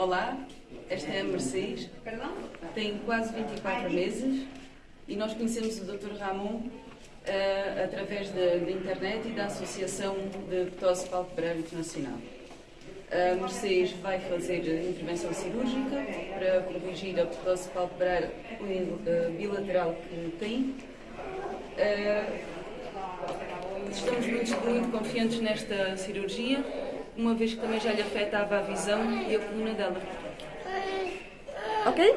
Olá, esta é a Mercedes, tem quase 24 meses e nós conhecemos o Dr. Ramon uh, através da internet e da Associação de Ptose Palpebral Internacional. A Mercedes vai fazer intervenção cirúrgica para corrigir a ptose palpebral uh, bilateral que tem. Uh, estamos muito, muito confiantes nesta cirurgia uma vez que também já lhe afetava a visão e a coluna dela. Ok?